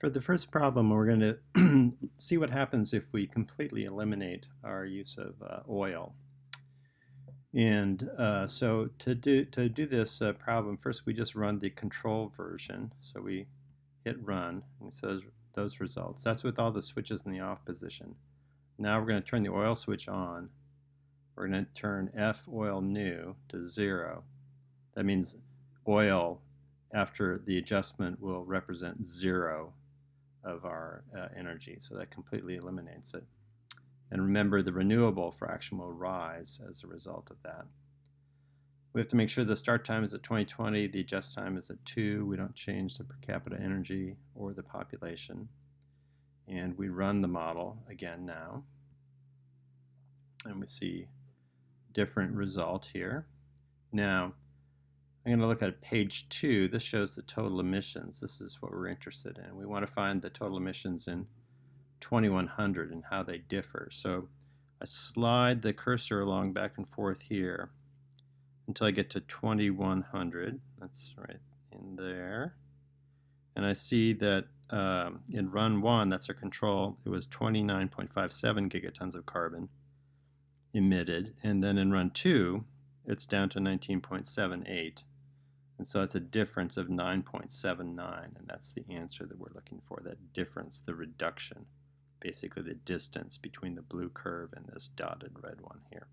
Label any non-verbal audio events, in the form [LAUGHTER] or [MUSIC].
For the first problem, we're going to [CLEARS THROAT] see what happens if we completely eliminate our use of uh, oil. And uh, so to do, to do this uh, problem, first we just run the control version. So we hit run, and says those results. That's with all the switches in the off position. Now we're going to turn the oil switch on. We're going to turn F oil new to zero. That means oil after the adjustment will represent zero of our uh, energy. So that completely eliminates it. And remember, the renewable fraction will rise as a result of that. We have to make sure the start time is at 2020, the adjust time is at 2. We don't change the per capita energy or the population. And we run the model again now. And we see different result here. Now, I'm going to look at page two. This shows the total emissions. This is what we're interested in. We want to find the total emissions in 2100 and how they differ. So I slide the cursor along back and forth here until I get to 2100. That's right in there. And I see that um, in run one, that's our control, it was 29.57 gigatons of carbon emitted. And then in run two, it's down to 19.78. And so it's a difference of 9.79, and that's the answer that we're looking for, that difference, the reduction, basically the distance between the blue curve and this dotted red one here.